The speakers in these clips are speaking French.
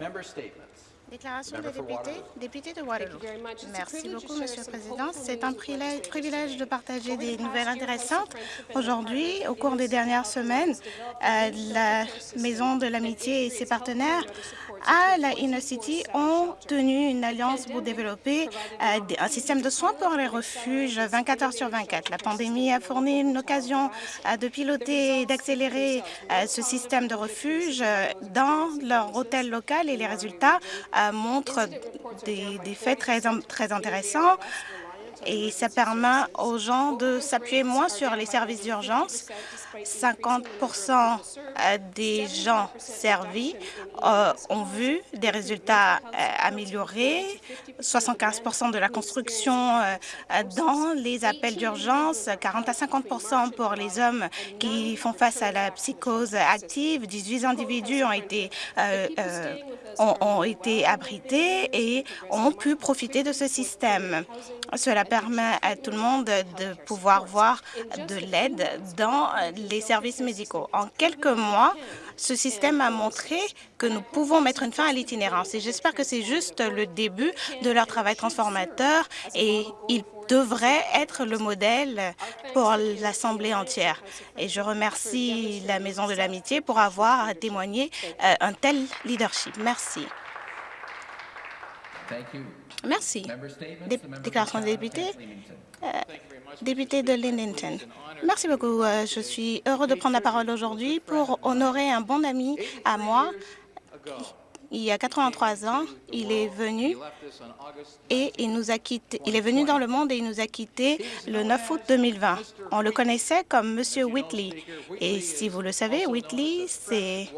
Member statements. Déclaration des députés, député de Waterloo. Merci beaucoup, Monsieur le Président. C'est un privilège de partager des nouvelles intéressantes. Aujourd'hui, au cours des dernières semaines, euh, la Maison de l'Amitié et ses partenaires à la Inner City ont tenu une alliance pour développer euh, un système de soins pour les refuges 24 heures sur 24. La pandémie a fourni une occasion euh, de piloter et d'accélérer ce système de refuge dans leur hôtel local et les résultats montre des, faits très intéressants et ça permet aux gens de s'appuyer moins sur les services d'urgence 50% euh, des gens servis euh, ont vu des résultats euh, améliorés, 75% de la construction dans les appels d'urgence, 40 à 50 pour les hommes qui font face à la psychose active. 18 individus ont été, ont, été abrités et ont pu profiter de ce système. Cela permet à tout le monde de pouvoir voir de l'aide dans les services médicaux. En quelques mois, ce système a montré que nous pouvons mettre une fin à l'itinérance et j'espère que c'est juste le début de leur travail transformateur et il devrait être le modèle pour l'Assemblée entière. Et je remercie la Maison de l'Amitié pour avoir témoigné euh, un tel leadership. Merci. Merci. déclaration des députés. Euh, député de Lindington. Merci beaucoup. Euh, je suis heureux de prendre la parole aujourd'hui pour honorer un bon ami à moi. Il y a 83 ans, il est venu et il nous a quitté. Il est venu dans le monde et il nous a quittés le 9 août 2020. On le connaissait comme Monsieur Whitley. Et si vous le savez, Whitley, c'est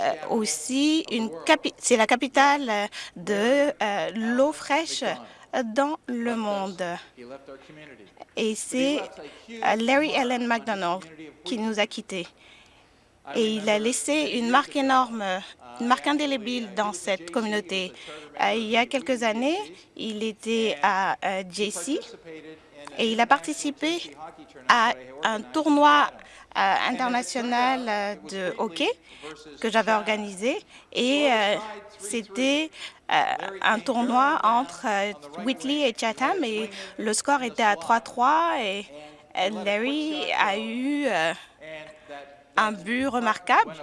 euh, aussi une c'est la capitale de euh, l'eau fraîche dans le monde. Et c'est euh, Larry Ellen McDonald qui nous a quittés. Et il a laissé une marque énorme, une marque indélébile dans cette communauté. Il y a quelques années, il était à JC et il a participé à un tournoi euh, international euh, de hockey que j'avais organisé et euh, c'était un tournoi entre Whitley et Chatham et le score était à 3-3 et Larry a eu un but remarquable.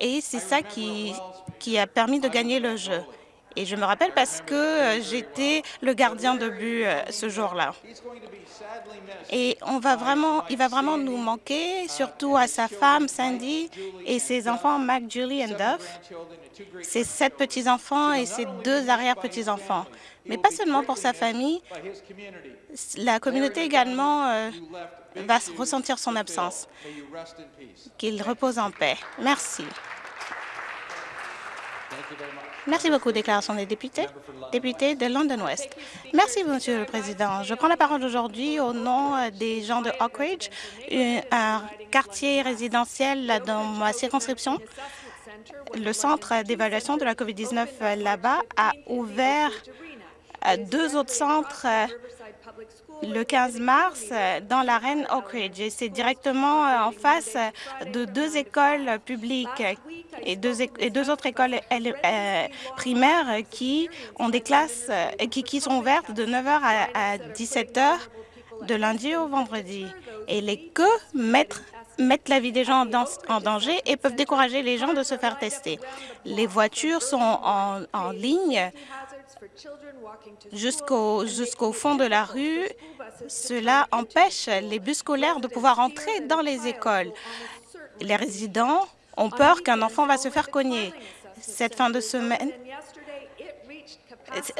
Et c'est ça qui, qui a permis de gagner le jeu. Et je me rappelle parce que euh, j'étais le gardien de but euh, ce jour-là. Et on va vraiment, il va vraiment nous manquer, surtout à sa femme Sandy et ses enfants Mac, Julie et Duff, ses sept petits-enfants et ses deux arrière-petits-enfants. Mais pas seulement pour sa famille, la communauté également euh, va ressentir son absence. Qu'il repose en paix. Merci. Merci beaucoup. Déclaration des députés. Député de London West. Merci, Monsieur le Président. Je prends la parole aujourd'hui au nom des gens de Oak Ridge, un quartier résidentiel dans ma circonscription. Le centre d'évaluation de la COVID-19 euh, là-bas a ouvert deux autres centres le 15 mars dans l'arène Oak Ridge. Et c'est directement en face de deux écoles publiques et deux, autres écoles euh, primaires qui ont des classes euh, qui, sont ouvertes de 9 h à, 17 h de lundi au vendredi. Et les que mettent la vie des gens en danger et peuvent décourager les gens de se faire tester. Les voitures sont en ligne jusqu'au jusqu'au fond de la rue. Cela empêche les bus scolaires de pouvoir entrer dans les écoles. Les résidents ont peur qu'un enfant va se faire cogner. Cette fin de semaine,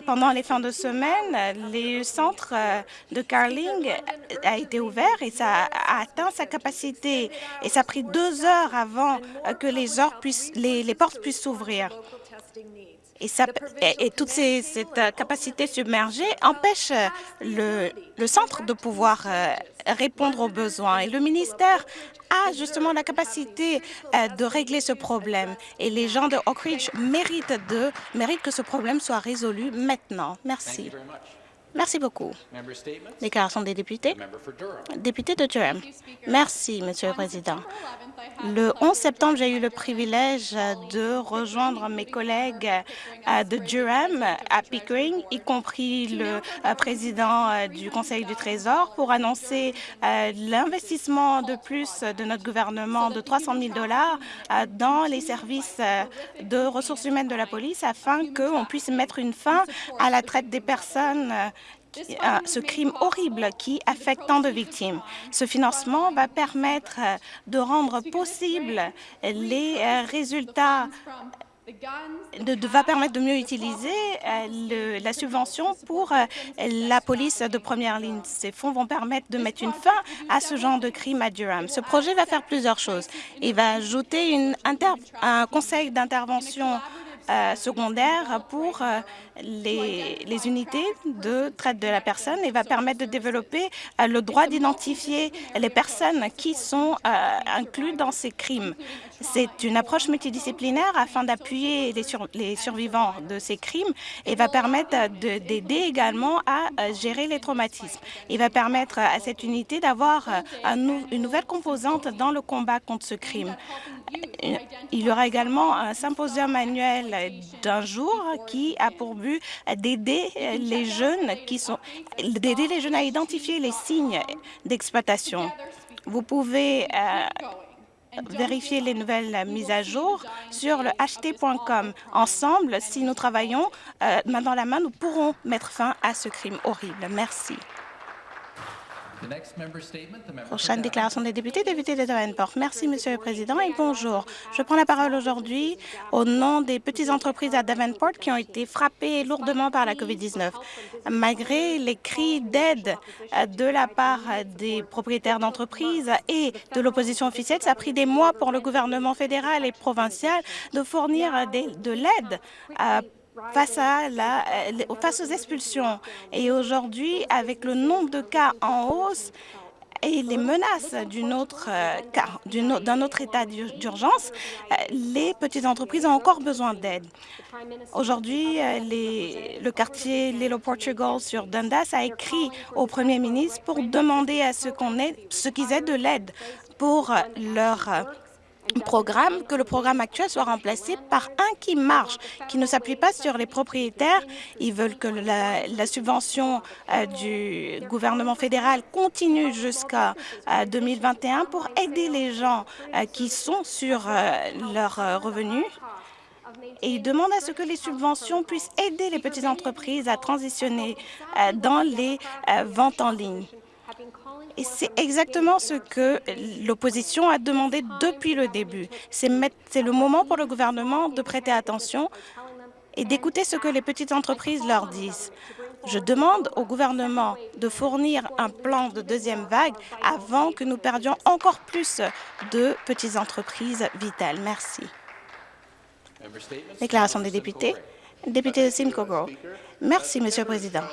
pendant les fins de semaine, les centres euh, de Carling a été ouvert et ça a atteint sa capacité. Et ça a pris deux heures avant que les, heures puissent, les, portes puissent s'ouvrir. Et, ça, et, toute cette capacité submergée empêche le, le centre de pouvoir euh, répondre aux besoins. Et le ministère a justement la capacité euh, de régler ce problème. Et les gens de Oak Ridge méritent, de, méritent que ce problème soit résolu maintenant. Merci. Merci beaucoup. Déclaration des députés? Député de Durham. Merci, Monsieur le Président. Le 11 septembre, j'ai eu le privilège de rejoindre mes collègues euh, de Durham à Pickering, y compris le euh, président euh, du Conseil du Trésor, pour annoncer l'investissement de plus de notre gouvernement de 300 000 dollars dans les services de ressources humaines de la police afin qu'on puisse mettre une fin à la traite des personnes ce crime horrible qui affecte tant de victimes. Ce financement va permettre euh, de rendre possible les euh, résultats de, va permettre de mieux utiliser euh, la subvention pour la police de première ligne. Ces fonds vont permettre de mettre une fin à ce genre de crime à Durham. Ce projet va faire plusieurs choses. Il va ajouter une un conseil d'intervention secondaire pour les, unités de traite de la personne et va permettre de développer euh, le droit d'identifier les personnes qui sont euh, incluses dans ces crimes. C'est une approche multidisciplinaire afin d'appuyer les, survivants de ces crimes et va permettre d'aider également à gérer les traumatismes. Il va permettre à cette unité d'avoir une nouvelle composante dans le combat contre ce crime. Il y aura également un symposium annuel d'un jour qui a pour but d'aider les jeunes qui sont d'aider les jeunes à identifier les signes d'exploitation. Vous pouvez euh, vérifier les nouvelles mises à jour sur le ht.com. Ensemble, si nous travaillons euh, main dans la main, nous pourrons mettre fin à ce crime horrible. Merci. Prochaine déclaration des députés, député de Davenport. Merci, Monsieur le Président, et bonjour. Je prends la parole aujourd'hui au nom des petites entreprises à Davenport qui ont été frappées lourdement par la COVID-19. Malgré les cris d'aide de la part des propriétaires d'entreprises et de l'opposition officielle, ça a pris des mois pour le gouvernement fédéral et provincial de fournir de l'aide face, à la, euh, face aux expulsions. Et aujourd'hui, avec le nombre de cas en hausse, et les menaces d'un autre, euh, autre état d'urgence, euh, les petites entreprises ont encore besoin d'aide. Aujourd'hui, le quartier Little Portugal sur Dundas a écrit au premier ministre pour demander à ce qu'on ce qu'ils aient de l'aide pour leur programme, que le programme actuel soit remplacé par un qui marche, qui ne s'appuie pas sur les propriétaires. Ils veulent que la, subvention euh, du gouvernement fédéral continue jusqu'à 2021 euh, pour aider les gens euh, qui sont sur leurs revenus et ils demandent à ce que les subventions puissent aider les petites entreprises à transitionner dans les ventes en ligne. Et c'est exactement ce que l'opposition a demandé depuis le début. C'est le moment pour le gouvernement de prêter attention et d'écouter ce que les petites entreprises leur disent. Je demande au gouvernement de fournir un plan de deuxième vague avant que nous perdions encore plus de petites entreprises vitales. Merci. Déclaration des députés. Député de Merci, Monsieur le Président.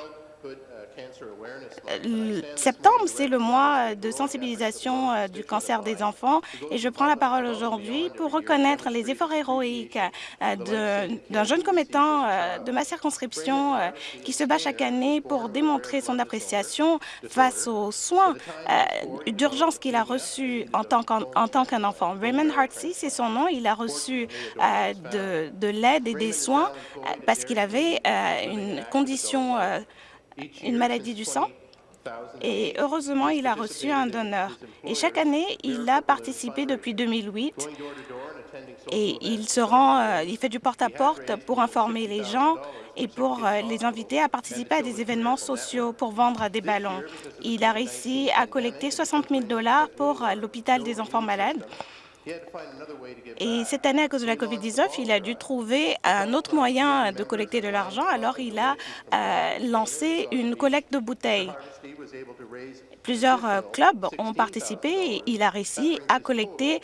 Euh, septembre, c'est le mois de sensibilisation euh, du cancer des enfants et je prends la parole aujourd'hui pour reconnaître les efforts héroïques euh, d'un jeune commettant de ma circonscription qui se bat chaque année pour démontrer son appréciation face aux soins d'urgence qu'il a reçus en tant qu'un enfant. Raymond Hartsey, c'est son nom. Il a reçu de l'aide et des soins parce qu'il avait une condition une maladie du sang. Et heureusement, il a reçu un donneur. Et chaque année, il a participé depuis 2008 et il se rend, euh, il fait du porte-à-porte pour informer les gens et pour euh, les inviter à participer à des événements sociaux pour vendre des ballons. Il a réussi à collecter 60 000 dollars pour euh, l'hôpital des enfants malades et cette année, à cause de la COVID-19, il a dû trouver un autre moyen de collecter de l'argent, alors il a euh, lancé une collecte de bouteilles. Plusieurs euh, clubs ont participé et il a réussi à collecter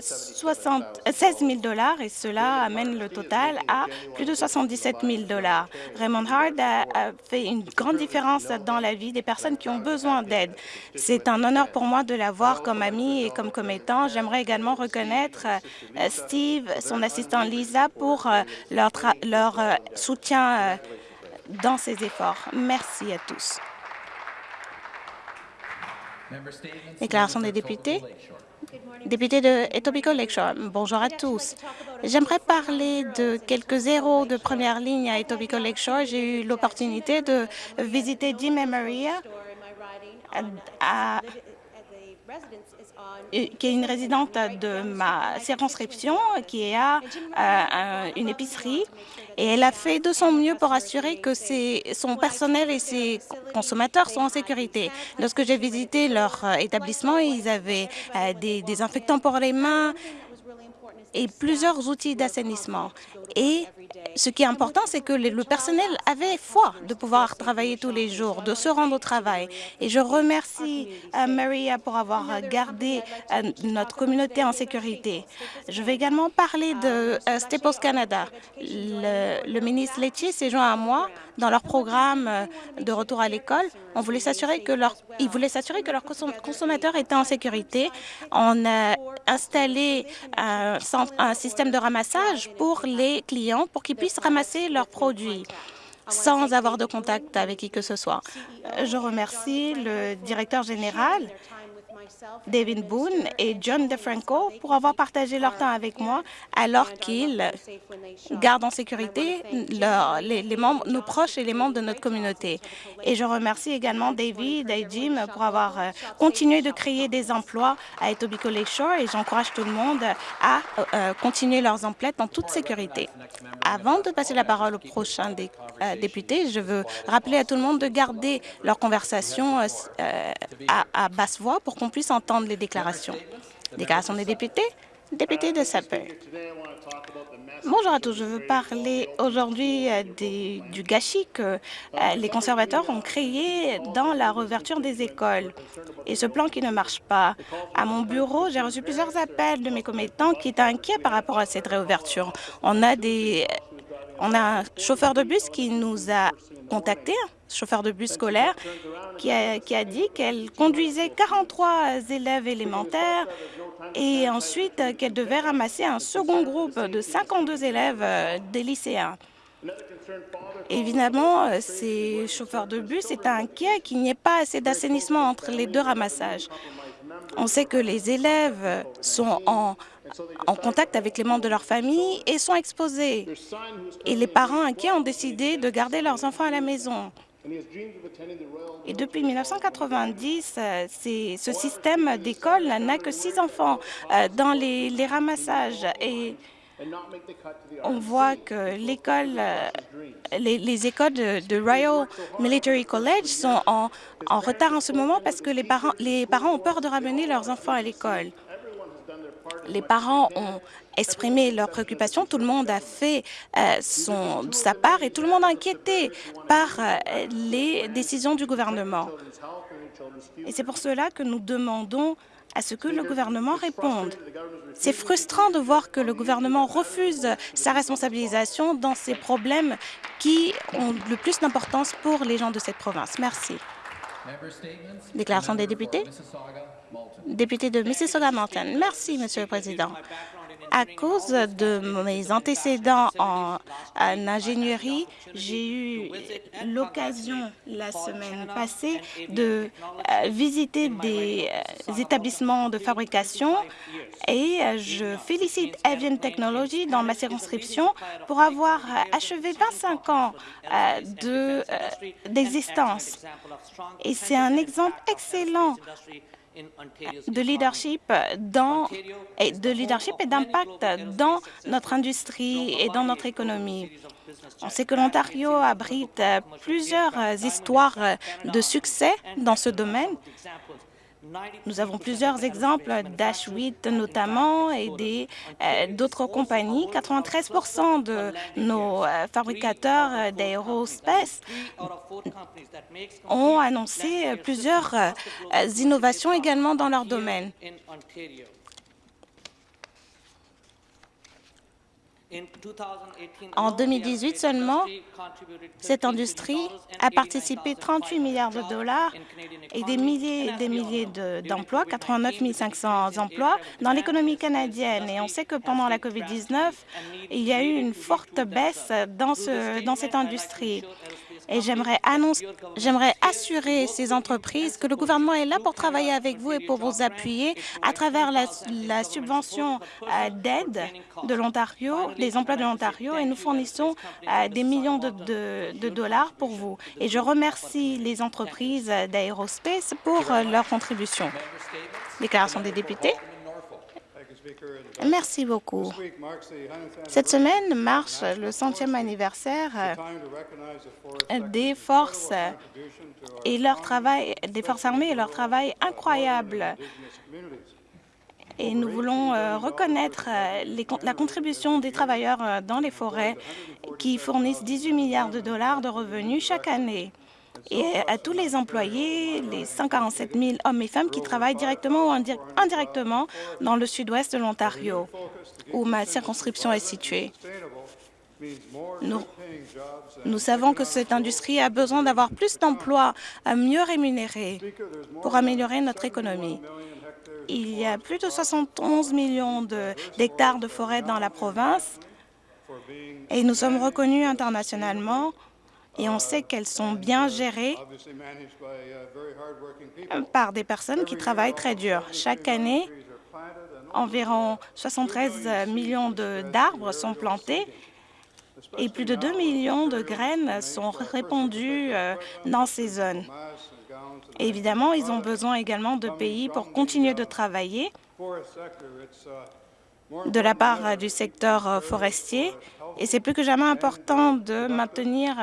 60, 16 000 dollars et cela amène le total à plus de 77 000 dollars. Raymond Hard a, fait une grande différence dans la vie des personnes qui ont besoin d'aide. C'est un honneur pour moi de l'avoir comme ami et comme commettant. J'aimerais également reconnaître euh, Steve, son assistant Lisa, pour euh, leur, leur soutien dans ces efforts. Merci à tous. Déclaration des députés. Député de Etobicoke Lakeshore, bonjour à tous. J'aimerais parler de quelques héros de première ligne à Etobicoke Lakeshore. J'ai eu l'opportunité de visiter Jim et Maria à qui est une résidente de ma circonscription, qui a euh, une épicerie, et elle a fait de son mieux pour assurer que son personnel et ses consommateurs sont en sécurité. Lorsque j'ai visité leur euh, établissement, ils avaient euh, des désinfectants pour les mains, et plusieurs outils d'assainissement. Et ce qui est important, c'est que le personnel avait foi de pouvoir travailler tous les jours, de se rendre au travail. Et je remercie euh, Maria pour avoir gardé euh, notre communauté en sécurité. Je vais également parler de euh, Staples Canada. Le, ministre Letty s'est joint à moi dans leur programme de retour à l'école. On voulait s'assurer que leur, ils voulaient s'assurer que leurs consommateurs étaient en sécurité. On a installé un, un système de ramassage pour les clients pour qu'ils puissent ramasser leurs produits sans avoir de contact avec qui que ce soit. Je remercie le directeur général David Boone et John DeFranco pour avoir partagé leur temps avec moi alors qu'ils gardent en sécurité les, membres, nos proches et les membres de notre communauté. Et je remercie également David et Jim pour avoir euh, continué de créer des emplois à Etobicoke Lakeshore et j'encourage tout le monde à euh, continuer leurs emplois en toute sécurité. Avant de passer la parole au prochain euh, député, je veux rappeler à tout le monde de garder leur conversation à, à basse voix pour qu'on puisse entendre les déclarations. Déclaration des députés. Député de Sapper. Bonjour à tous. Je veux parler aujourd'hui euh, du gâchis que euh, les conservateurs ont créé dans la réouverture des écoles et ce plan qui ne marche pas. À mon bureau, j'ai reçu plusieurs appels de mes commettants qui étaient inquiets par rapport à cette réouverture. On a des on a un chauffeur de bus qui nous a contacté, un chauffeur de bus scolaire, qui a, qui a dit qu'elle conduisait 43 élèves élémentaires et ensuite qu'elle devait ramasser un second groupe de 52 élèves euh, des lycéens. Évidemment, euh, ces chauffeurs de bus étaient inquiets qu'il n'y ait pas assez d'assainissement entre les deux ramassages. On sait que les élèves sont en en contact avec les membres de leur famille et sont exposés. Et les parents inquiets ont décidé de garder leurs enfants à la maison. Et depuis 1990, euh, ce système d'école n'a que six enfants euh, dans les, ramassages. Et on voit que euh, les, écoles de, Royal Military College sont en, en, retard en ce moment parce que les parents, les parents ont peur de ramener leurs enfants à l'école les parents ont exprimé leurs préoccupations, tout le monde a fait euh, son, sa part et tout le monde est inquiété par euh, les décisions du gouvernement. Et c'est pour cela que nous demandons à ce que le gouvernement réponde. C'est frustrant de voir que le gouvernement refuse sa responsabilisation dans ces problèmes qui ont le plus d'importance pour les gens de cette province. Merci. Déclaration des députés. Député de Mississauga-Mountain. Merci, Monsieur le Président. À cause de mes antécédents en, ingénierie, j'ai eu l'occasion la semaine passée de euh, visiter des euh, établissements de fabrication et euh, je félicite Avian Technology dans ma circonscription pour avoir achevé 25 ans d'existence. et c'est un exemple excellent de leadership, dans, et de leadership et d'impact dans notre industrie et dans notre économie. On sait que l'Ontario abrite plusieurs histoires de succès dans ce domaine nous avons plusieurs exemples d'Ash 8 notamment et euh, d'autres compagnies. 93% de nos euh, fabricateurs euh, d'aérospace ont annoncé plusieurs innovations également dans leur domaine. En 2018 seulement, cette industrie a participé 38 milliards de dollars et des milliers et des milliers d'emplois, 89 500 emplois, dans l'économie canadienne. Et on sait que pendant la COVID-19, il y a eu une forte baisse dans, ce, dans cette industrie. Et j'aimerais assurer ces entreprises que le gouvernement est là pour travailler avec vous et pour vous appuyer à travers la, subvention euh, d'aide de l'Ontario, des emplois de l'Ontario, et nous fournissons euh, des millions de, dollars pour vous. Et je remercie les entreprises d'aérospace pour euh, leur contribution. Déclaration des députés. Merci beaucoup. Cette semaine marche le centième anniversaire euh, des forces et leur travail, des forces armées et leur travail incroyable. Et nous voulons euh, reconnaître euh, la contribution des travailleurs dans les forêts qui fournissent 18 milliards de dollars de revenus chaque année et à tous les employés, les 147 000 hommes et femmes qui travaillent directement ou indirectement dans le sud-ouest de l'Ontario, où ma circonscription est située. Nous, savons que cette industrie a besoin d'avoir plus d'emplois mieux rémunérés pour améliorer notre économie. Il y a plus de 71 millions d'hectares de, de forêt dans la province et nous sommes reconnus internationalement et on sait qu'elles sont bien gérées par des personnes qui travaillent très dur. Chaque année, environ 73 millions d'arbres sont plantés et plus de 2 millions de graines sont répandues euh, dans ces zones. évidemment, ils ont besoin également de pays pour continuer de travailler de la part du secteur euh, forestier et c'est plus que jamais important de maintenir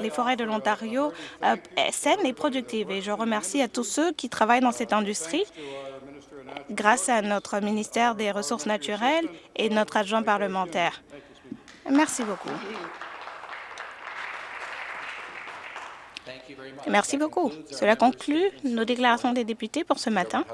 les forêts de l'Ontario euh, saines et productives. Et je remercie à tous ceux qui travaillent dans cette industrie grâce à notre ministère des Ressources naturelles et notre adjoint parlementaire. Merci beaucoup. Merci beaucoup. Cela conclut nos déclarations des députés pour ce matin.